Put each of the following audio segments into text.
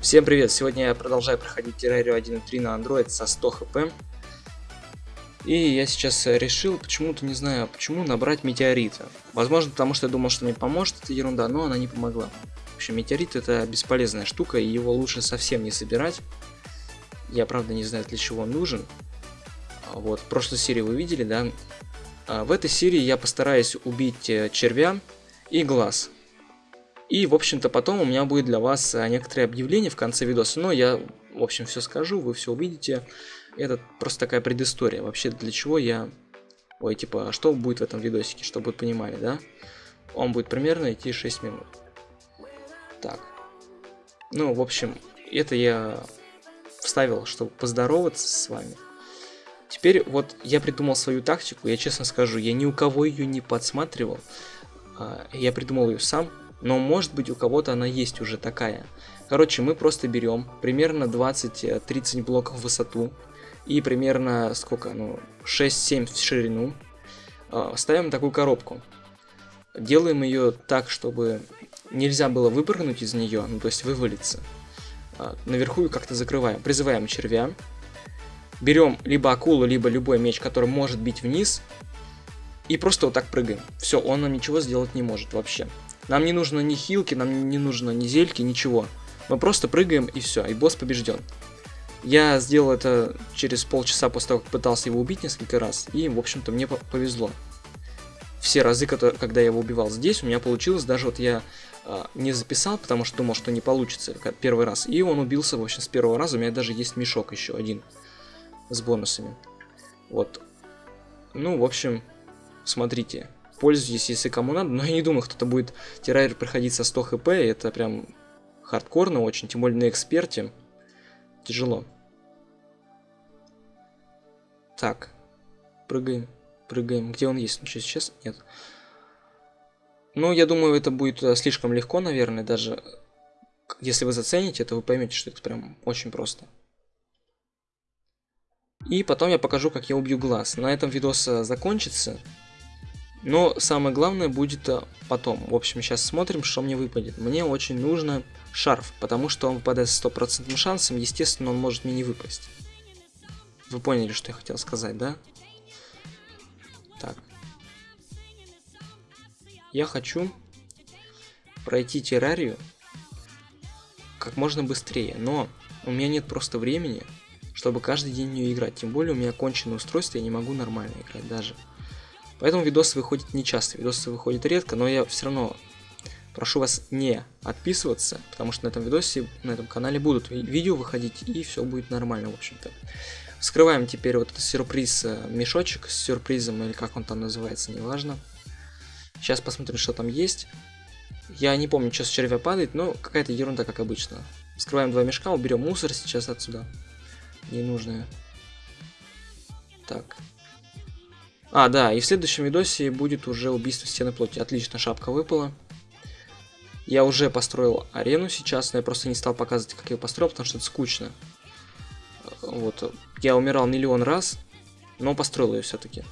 Всем привет! Сегодня я продолжаю проходить террарию 1.3 на Android со 100 хп. И я сейчас решил, почему-то не знаю, почему набрать метеорита. Возможно, потому что я думал, что мне поможет эта ерунда, но она не помогла. В общем, метеорит это бесполезная штука, и его лучше совсем не собирать. Я, правда, не знаю, для чего он нужен. Вот, в прошлой серии вы видели, да? А в этой серии я постараюсь убить э, червя и глаз. И, в общем-то, потом у меня будет для вас э, некоторые объявления в конце видоса. Но я, в общем, все скажу, вы все увидите. Это просто такая предыстория. Вообще, для чего я... Ой, типа, что будет в этом видосике, чтобы вы понимали, да? Он будет примерно идти 6 минут. Так. Ну, в общем, это я вставил, чтобы поздороваться с вами. Теперь вот я придумал свою тактику, я честно скажу, я ни у кого ее не подсматривал. А, я придумал ее сам, но может быть у кого-то она есть уже такая. Короче, мы просто берем примерно 20-30 блоков в высоту и примерно сколько, ну, 6-7 в ширину. А, ставим такую коробку. Делаем ее так, чтобы нельзя было выпрыгнуть из нее, ну то есть вывалиться. А, наверху как-то закрываем. Призываем червя. Берем либо акулу, либо любой меч, который может бить вниз. И просто вот так прыгаем. Все, он нам ничего сделать не может вообще. Нам не нужно ни хилки, нам не нужно ни зельки, ничего. Мы просто прыгаем и все, и босс побежден. Я сделал это через полчаса после того, как пытался его убить несколько раз, и, в общем-то, мне повезло. Все разы, когда я его убивал здесь, у меня получилось, даже вот я э, не записал, потому что думал, что не получится первый раз, и он убился, в общем, с первого раза, у меня даже есть мешок еще один с бонусами. Вот. Ну, в общем, смотрите пользуйтесь, если кому надо, но я не думаю, кто-то будет террарий проходить со 100 хп, это прям хардкорно очень, тем более на эксперте. Тяжело. Так, прыгаем, прыгаем. Где он есть? Ну, что, сейчас? Нет. Ну, я думаю, это будет э, слишком легко, наверное, даже если вы зацените, то вы поймете, что это прям очень просто. И потом я покажу, как я убью глаз. На этом видос э, закончится. Но самое главное будет э, потом. В общем, сейчас смотрим, что мне выпадет. Мне очень нужно шарф, потому что он выпадает с стопроцентным шансом. Естественно, он может мне не выпасть. Вы поняли, что я хотел сказать, да? Так. Я хочу пройти террарию как можно быстрее, но у меня нет просто времени, чтобы каждый день в нее играть. Тем более у меня конченое устройство, я не могу нормально играть даже. Поэтому видосы выходят не часто, видосы выходят редко, но я все равно прошу вас не отписываться, потому что на этом видосе, на этом канале будут видео выходить, и все будет нормально, в общем-то. Вскрываем теперь вот этот сюрприз, э, мешочек с сюрпризом, или как он там называется, неважно. Сейчас посмотрим, что там есть. Я не помню, что с червя падает, но какая-то ерунда, как обычно. Вскрываем два мешка, уберем мусор сейчас отсюда. Ненужное. Так, а, да, и в следующем видосе будет уже убийство стены плоти. Отлично, шапка выпала. Я уже построил арену сейчас, но я просто не стал показывать, как я ее построил, потому что это скучно. Вот, я умирал миллион раз, но построил ее все-таки.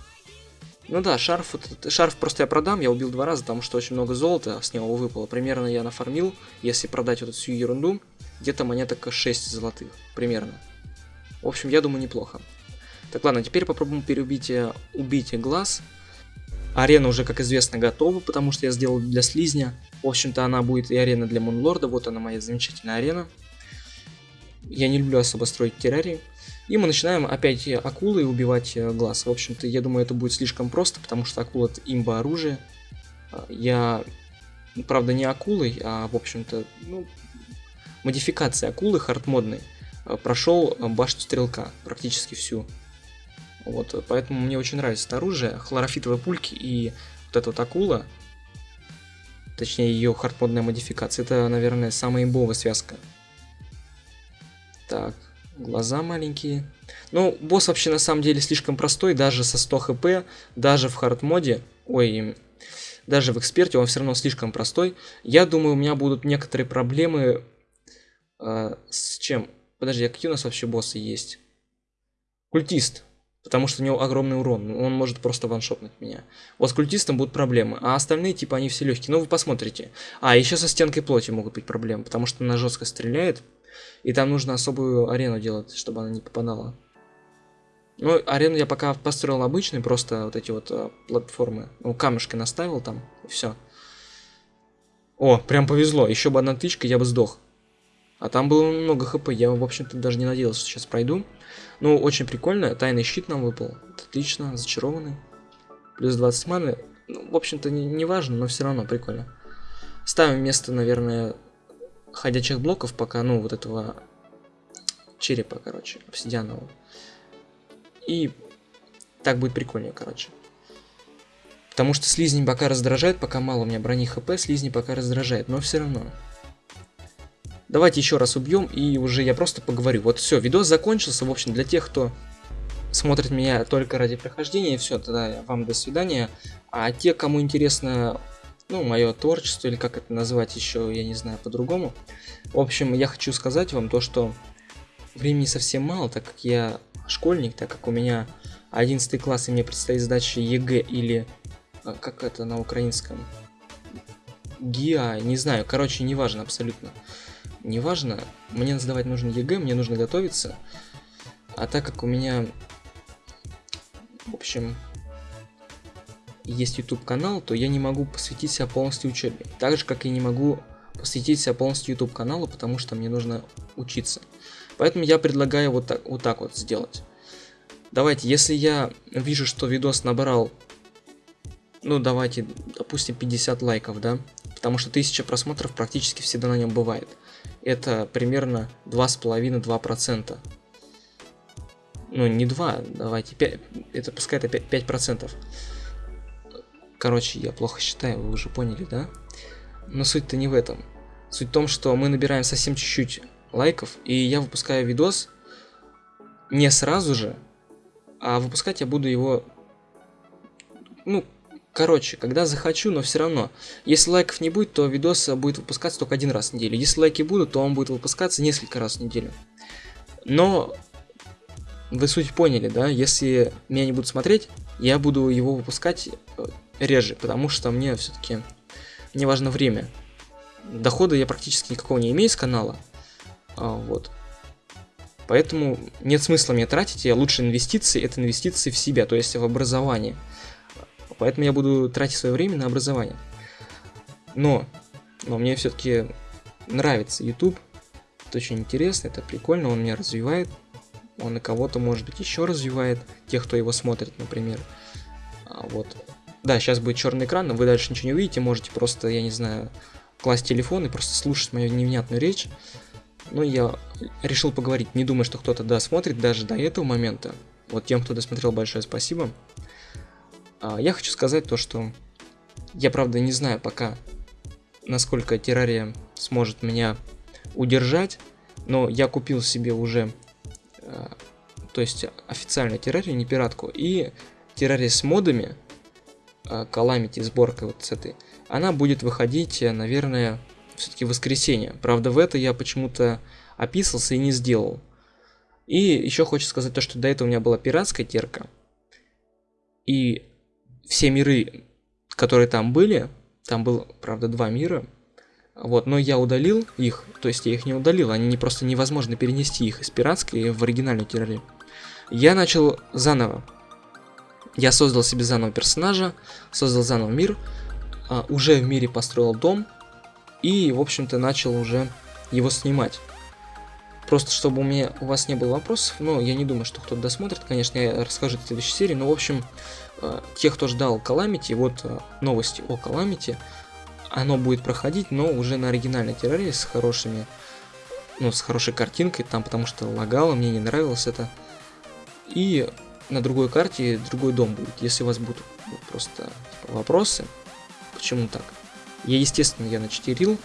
Ну да, шарф, шарф просто я продам, я убил два раза, потому что очень много золота с него выпало. Примерно я нафармил, если продать вот эту всю ерунду, где-то монеток 6 золотых, примерно. В общем, я думаю, неплохо. Так, ладно, теперь попробуем переубить э, убить глаз. Арена уже, как известно, готова, потому что я сделал для слизня. В общем-то, она будет и арена для Мунлорда. Вот она, моя замечательная арена. Я не люблю особо строить террарии. И мы начинаем опять акулы убивать э, глаз. В общем-то, я думаю, это будет слишком просто, потому что акула это имба оружие. А, я, правда, не акулой, а, в общем-то, ну, модификация акулы хардмодной. А, Прошел башню стрелка, практически всю. Вот, поэтому мне очень нравится оружие. Хлорофитовые пульки и вот эта вот акула, точнее ее хардмодная модификация, это, наверное, самая имбовая связка. Так, глаза маленькие. Ну, босс вообще на самом деле слишком простой, даже со 100 хп, даже в хардмоде, ой, даже в эксперте он все равно слишком простой. Я думаю, у меня будут некоторые проблемы э, с чем? Подожди, а какие у нас вообще боссы есть? Культист. Потому что у него огромный урон. Он может просто ваншотнуть меня. Вот с культистом будут проблемы. А остальные, типа, они все легкие. Ну, вы посмотрите. А, еще со стенкой плоти могут быть проблемы. Потому что она жестко стреляет. И там нужно особую арену делать, чтобы она не попадала. Ну, арену я пока построил обычный, просто вот эти вот э, платформы. Ну, камешки наставил там, и все. О, прям повезло. Еще бы одна тычка, я бы сдох. А там было много хп, я, в общем-то, даже не надеялся, что сейчас пройду. Ну, очень прикольно, тайный щит нам выпал. Отлично, зачарованный. Плюс 20 маны. Ну, в общем-то, не, не важно, но все равно прикольно. Ставим место, наверное, ходячих блоков, пока, ну, вот этого черепа, короче, обсидианового. И так будет прикольнее, короче. Потому что слизни пока раздражает, пока мало у меня брони хп, слизни пока раздражает, но все равно. Давайте еще раз убьем, и уже я просто поговорю. Вот все, видос закончился. В общем, для тех, кто смотрит меня только ради прохождения, все, тогда вам до свидания. А те, кому интересно, ну, мое творчество, или как это назвать еще, я не знаю, по-другому. В общем, я хочу сказать вам то, что времени совсем мало, так как я школьник, так как у меня 11 класс, и мне предстоит сдача ЕГЭ или, а, как это на украинском, ГИА, не знаю, короче, неважно абсолютно неважно, мне сдавать нужно ЕГЭ, мне нужно готовиться. А так как у меня, в общем, есть YouTube канал, то я не могу посвятить себя полностью учебе. Так же, как и не могу посвятить себя полностью YouTube каналу, потому что мне нужно учиться. Поэтому я предлагаю вот так вот, так вот сделать. Давайте, если я вижу, что видос набрал, ну давайте, допустим, 50 лайков, да, потому что 1000 просмотров практически всегда на нем бывает это примерно 2,5-2%. Ну, не 2, давайте 5, это пускай это 5%. 5%. Короче, я плохо считаю, вы уже поняли, да? Но суть-то не в этом. Суть в том, что мы набираем совсем чуть-чуть лайков, и я выпускаю видос не сразу же, а выпускать я буду его, ну, Короче, когда захочу, но все равно. Если лайков не будет, то видос будет выпускаться только один раз в неделю. Если лайки будут, то он будет выпускаться несколько раз в неделю. Но вы суть поняли, да? Если меня не будут смотреть, я буду его выпускать э, реже, потому что мне все-таки не важно время. Дохода я практически никакого не имею с канала. А, вот. Поэтому нет смысла мне тратить, я лучше инвестиции, это инвестиции в себя, то есть в образование. Поэтому я буду тратить свое время на образование. Но, но мне все-таки нравится YouTube. Это очень интересно, это прикольно, он меня развивает. Он и кого-то, может быть, еще развивает. Тех, кто его смотрит, например. А, вот. Да, сейчас будет черный экран, но вы дальше ничего не увидите. Можете просто, я не знаю, класть телефон и просто слушать мою невнятную речь. Ну, я решил поговорить. Не думаю, что кто-то досмотрит даже до этого момента. Вот тем, кто досмотрел, большое спасибо. А, я хочу сказать то, что я, правда, не знаю пока, насколько террария сможет меня удержать, но я купил себе уже, а, то есть официальную террарию, не пиратку, и террария с модами, Calamity, сборка вот с этой, она будет выходить, наверное, все-таки воскресенье. Правда, в это я почему-то описался и не сделал. И еще хочу сказать то, что до этого у меня была пиратская терка. И все миры, которые там были, там было, правда, два мира, вот, но я удалил их, то есть я их не удалил, они не просто невозможно перенести их из пиратской в оригинальную террарию. Я начал заново. Я создал себе заново персонажа, создал заново мир, а, уже в мире построил дом и, в общем-то, начал уже его снимать. Просто чтобы у меня у вас не было вопросов, но я не думаю, что кто-то досмотрит, конечно, я расскажу в следующей серии, но, в общем, э, те, кто ждал Calamity, вот э, новости о Calamity, оно будет проходить, но уже на оригинальной террарии с хорошими, ну, с хорошей картинкой, там, потому что лагало, мне не нравилось это. И на другой карте другой дом будет, если у вас будут просто типа, вопросы, почему так. Я, естественно, я начтерил,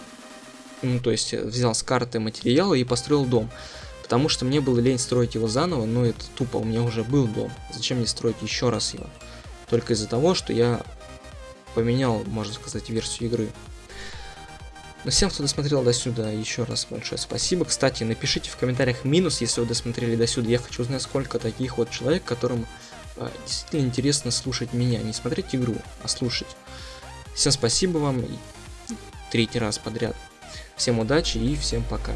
ну, то есть э, взял с карты материалы и построил дом. Потому что мне было лень строить его заново, но это тупо, у меня уже был дом. Зачем мне строить еще раз его? Только из-за того, что я поменял, можно сказать, версию игры. Но всем, кто досмотрел до сюда, еще раз большое спасибо. Кстати, напишите в комментариях минус, если вы досмотрели до сюда. Я хочу узнать, сколько таких вот человек, которым э, действительно интересно слушать меня. Не смотреть игру, а слушать. Всем спасибо вам. Третий раз подряд. Всем удачи и всем пока.